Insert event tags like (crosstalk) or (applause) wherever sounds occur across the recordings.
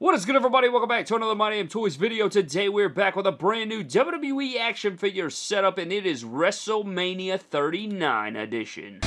What is good everybody? Welcome back to another My Damn Toys video. Today we're back with a brand new WWE action figure setup and it is WrestleMania 39 edition.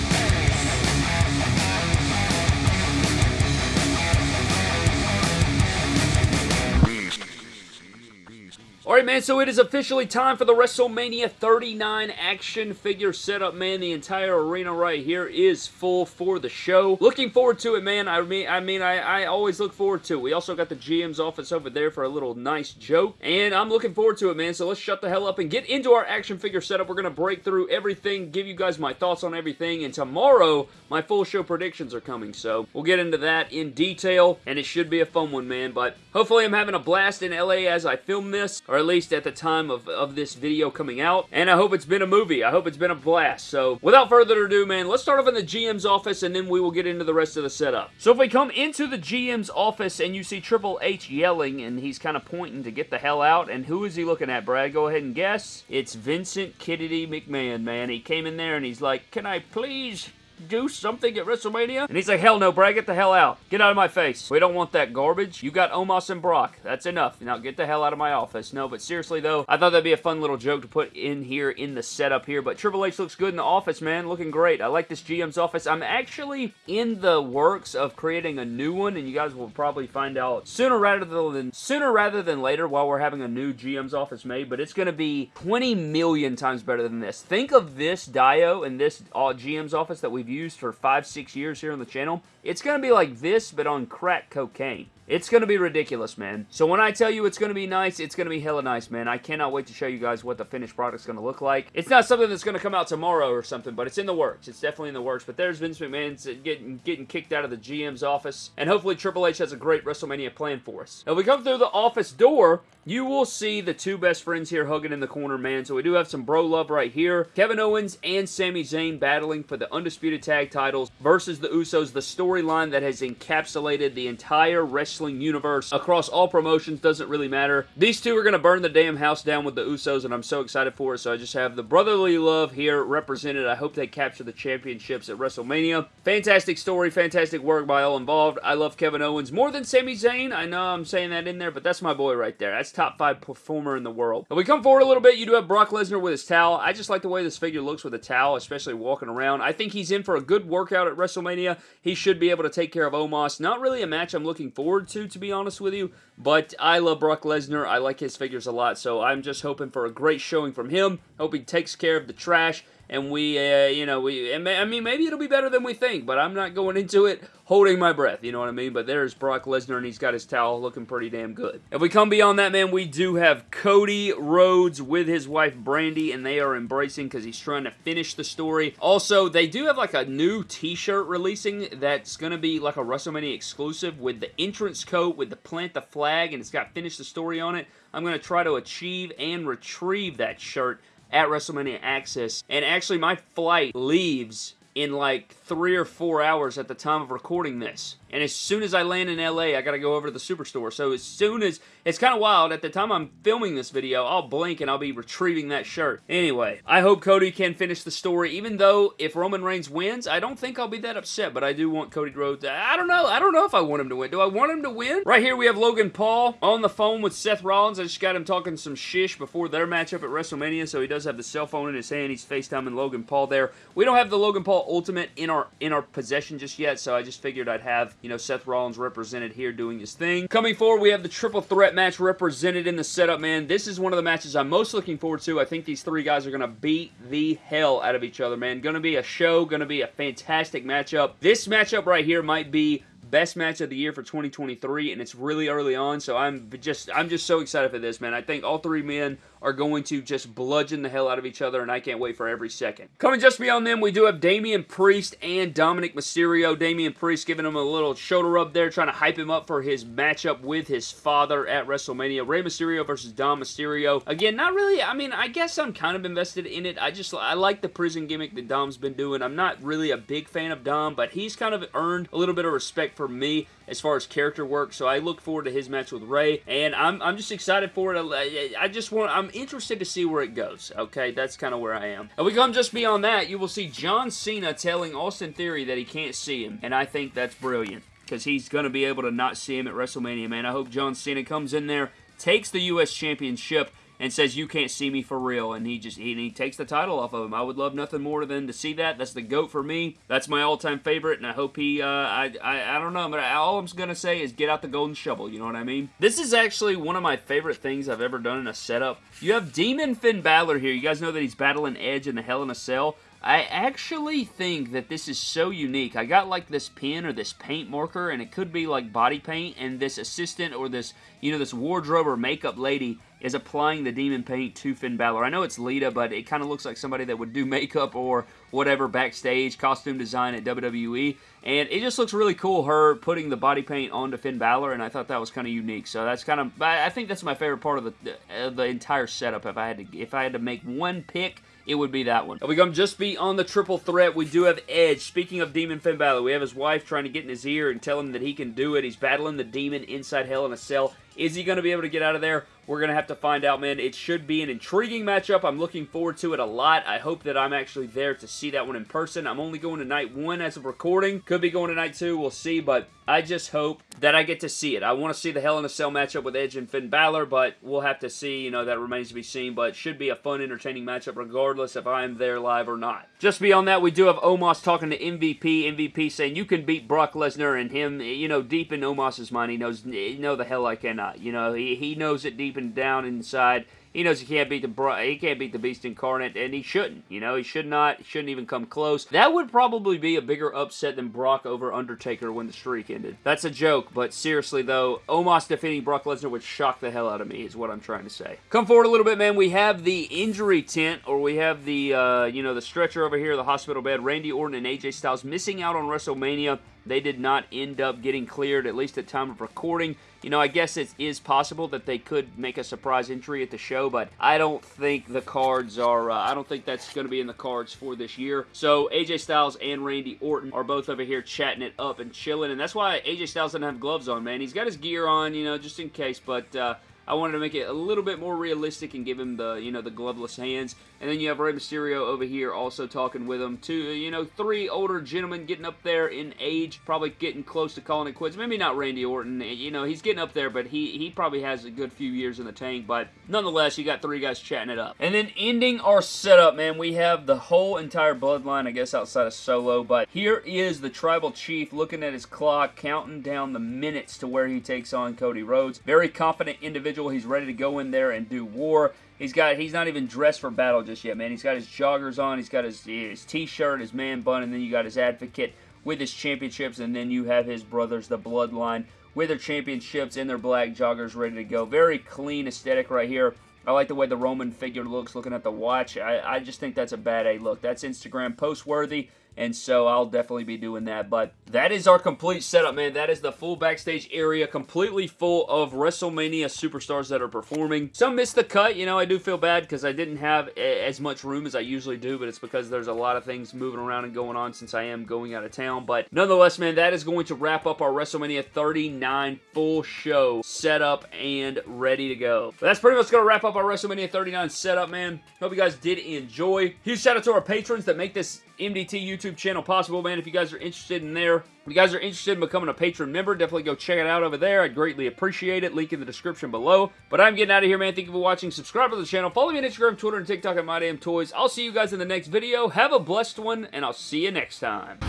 Alright, man, so it is officially time for the WrestleMania 39 action figure setup, man. The entire arena right here is full for the show. Looking forward to it, man. I mean, I mean, I, I always look forward to it. We also got the GM's office over there for a little nice joke, and I'm looking forward to it, man. So let's shut the hell up and get into our action figure setup. We're going to break through everything, give you guys my thoughts on everything, and tomorrow, my full show predictions are coming, so we'll get into that in detail, and it should be a fun one, man, but hopefully I'm having a blast in LA as I film this, or at least at the time of, of this video coming out. And I hope it's been a movie. I hope it's been a blast. So without further ado, man, let's start off in the GM's office and then we will get into the rest of the setup. So if we come into the GM's office and you see Triple H yelling and he's kind of pointing to get the hell out. And who is he looking at, Brad? Go ahead and guess. It's Vincent Kennedy McMahon, man. He came in there and he's like, can I please do something at WrestleMania? And he's like, hell no, Brad, get the hell out. Get out of my face. We don't want that garbage. You got Omos and Brock. That's enough. Now get the hell out of my office. No, but seriously though, I thought that'd be a fun little joke to put in here in the setup here, but Triple H looks good in the office, man. Looking great. I like this GM's office. I'm actually in the works of creating a new one, and you guys will probably find out sooner rather than sooner rather than later while we're having a new GM's office made, but it's going to be 20 million times better than this. Think of this Dio and this uh, GM's office that we've used for five, six years here on the channel. It's going to be like this, but on crack cocaine. It's going to be ridiculous, man. So when I tell you it's going to be nice, it's going to be hella nice, man. I cannot wait to show you guys what the finished product's going to look like. It's not something that's going to come out tomorrow or something, but it's in the works. It's definitely in the works. But there's Vince McMahon getting, getting kicked out of the GM's office. And hopefully Triple H has a great WrestleMania plan for us. Now, if we come through the office door, you will see the two best friends here hugging in the corner, man. So we do have some bro love right here. Kevin Owens and Sami Zayn battling for the Undisputed Tag titles versus the Usos. The storyline that has encapsulated the entire wrestling universe across all promotions doesn't really matter. These two are going to burn the damn house down with the Usos, and I'm so excited for it. So I just have the brotherly love here represented. I hope they capture the championships at WrestleMania. Fantastic story, fantastic work by all involved. I love Kevin Owens more than Sami Zayn. I know I'm saying that in there, but that's my boy right there. That's top five performer in the world. If we come forward a little bit, you do have Brock Lesnar with his towel. I just like the way this figure looks with a towel, especially walking around. I think he's in for a good workout at WrestleMania. He should be able to take care of Omos. Not really a match I'm looking forward to, to be honest with you, but I love Brock Lesnar. I like his figures a lot, so I'm just hoping for a great showing from him. Hope he takes care of the trash and we, uh, you know, we, I mean, maybe it'll be better than we think, but I'm not going into it holding my breath, you know what I mean? But there's Brock Lesnar, and he's got his towel looking pretty damn good. If we come beyond that, man, we do have Cody Rhodes with his wife, Brandi, and they are embracing because he's trying to finish the story. Also, they do have, like, a new t-shirt releasing that's going to be, like, a WrestleMania exclusive with the entrance coat, with the plant the flag, and it's got finish the story on it. I'm going to try to achieve and retrieve that shirt at WrestleMania Access. And actually, my flight leaves in like three or four hours at the time of recording this. And as soon as I land in LA, I gotta go over to the Superstore. So as soon as, it's kind of wild, at the time I'm filming this video, I'll blink and I'll be retrieving that shirt. Anyway, I hope Cody can finish the story, even though if Roman Reigns wins, I don't think I'll be that upset, but I do want Cody Rhodes, I don't know, I don't know if I want him to win. Do I want him to win? Right here we have Logan Paul on the phone with Seth Rollins. I just got him talking some shish before their matchup at WrestleMania, so he does have the cell phone in his hand. He's FaceTiming Logan Paul there. We don't have the Logan Paul Ultimate in our in our possession just yet, so I just figured I'd have, you know, Seth Rollins represented here doing his thing. Coming forward, we have the triple threat match represented in the setup, man. This is one of the matches I'm most looking forward to. I think these three guys are going to beat the hell out of each other, man. Going to be a show, going to be a fantastic matchup. This matchup right here might be best match of the year for 2023 and it's really early on so I'm just I'm just so excited for this man I think all three men are going to just bludgeon the hell out of each other, and I can't wait for every second. Coming just beyond them, we do have Damian Priest and Dominik Mysterio. Damian Priest giving him a little shoulder rub there, trying to hype him up for his matchup with his father at WrestleMania. Rey Mysterio versus Dom Mysterio. Again, not really, I mean, I guess I'm kind of invested in it. I just, I like the prison gimmick that Dom's been doing. I'm not really a big fan of Dom, but he's kind of earned a little bit of respect for me as far as character work, so I look forward to his match with Rey, and I'm, I'm just excited for it. I just want, I'm interested to see where it goes, okay? That's kind of where I am. And we come just beyond that, you will see John Cena telling Austin Theory that he can't see him, and I think that's brilliant. because he's going to be able to not see him at WrestleMania, man. I hope John Cena comes in there, takes the U.S. Championship, and says, you can't see me for real, and he just he, he takes the title off of him. I would love nothing more than to see that. That's the GOAT for me. That's my all-time favorite, and I hope he, uh, I, I, I don't know, but all I'm to say is get out the golden shovel, you know what I mean? This is actually one of my favorite things I've ever done in a setup. You have Demon Finn Balor here. You guys know that he's battling Edge in the Hell in a Cell. I actually think that this is so unique. I got like this pen or this paint marker, and it could be like body paint, and this assistant or this, you know, this wardrobe or makeup lady is applying the demon paint to Finn Balor. I know it's Lita, but it kind of looks like somebody that would do (laughs) makeup or whatever backstage, costume design at WWE. And it just looks really cool, her putting the body paint onto Finn Balor, and I thought that was kind of unique. So that's kind of, I think that's my favorite part of the, uh, the entire setup. If I had to, if I had to make one pick, it would be that one. We come just be on the triple threat, we do have Edge. Speaking of Demon Finn Balor, we have his wife trying to get in his ear and tell him that he can do it. He's battling the demon inside Hell in a Cell. Is he going to be able to get out of there? We're going to have to find out, man. It should be an intriguing matchup. I'm looking forward to it a lot. I hope that I'm actually there to see that one in person. I'm only going to night one as of recording. Could be going to night two. We'll see, but I just hope that I get to see it. I want to see the Hell in a Cell matchup with Edge and Finn Balor, but we'll have to see. You know, that remains to be seen, but should be a fun, entertaining matchup regardless if I'm there live or not. Just beyond that, we do have Omos talking to MVP. MVP saying you can beat Brock Lesnar and him, you know, deep in Omos's mind, he knows, know the hell I cannot. You know, he, he knows it deep and down inside he knows he can't beat the he can't beat the Beast Incarnate, and he shouldn't. You know, he should not. He shouldn't even come close. That would probably be a bigger upset than Brock over Undertaker when the streak ended. That's a joke, but seriously though, Omos defeating Brock Lesnar would shock the hell out of me. Is what I'm trying to say. Come forward a little bit, man. We have the injury tent, or we have the uh, you know the stretcher over here, the hospital bed. Randy Orton and AJ Styles missing out on WrestleMania. They did not end up getting cleared, at least at time of recording. You know, I guess it is possible that they could make a surprise entry at the show, but I don't think the cards are, uh, I don't think that's going to be in the cards for this year. So AJ Styles and Randy Orton are both over here chatting it up and chilling, and that's why AJ Styles doesn't have gloves on, man. He's got his gear on, you know, just in case, but uh, I wanted to make it a little bit more realistic and give him the, you know, the gloveless hands. And then you have Rey Mysterio over here also talking with him. Two, you know, three older gentlemen getting up there in age, probably getting close to calling it quits. Maybe not Randy Orton. Eh, you know, he's getting up there, but he, he probably has a good few years in the tank. But nonetheless, you got three guys chatting it up. And then ending our setup, man, we have the whole entire bloodline, I guess, outside of Solo. But here is the Tribal Chief looking at his clock, counting down the minutes to where he takes on Cody Rhodes. Very confident individual. He's ready to go in there and do war. He's got he's not even dressed for battle just yet, man. He's got his joggers on, he's got his, his t-shirt, his man bun, and then you got his advocate with his championships, and then you have his brothers, the Bloodline, with their championships in their black joggers ready to go. Very clean aesthetic right here. I like the way the Roman figure looks looking at the watch. I, I just think that's a bad A look. That's Instagram post worthy and so I'll definitely be doing that. But that is our complete setup, man. That is the full backstage area, completely full of WrestleMania superstars that are performing. Some missed the cut. You know, I do feel bad because I didn't have as much room as I usually do, but it's because there's a lot of things moving around and going on since I am going out of town. But nonetheless, man, that is going to wrap up our WrestleMania 39 full show setup and ready to go. But that's pretty much going to wrap up our WrestleMania 39 setup, man. Hope you guys did enjoy. Huge shout out to our patrons that make this MDT YouTube channel possible, man. If you guys are interested in there, if you guys are interested in becoming a patron member, definitely go check it out over there. I'd greatly appreciate it. Link in the description below. But I'm getting out of here, man. Thank you for watching. Subscribe to the channel. Follow me on Instagram, Twitter, and TikTok at MyDamnToys. I'll see you guys in the next video. Have a blessed one, and I'll see you next time.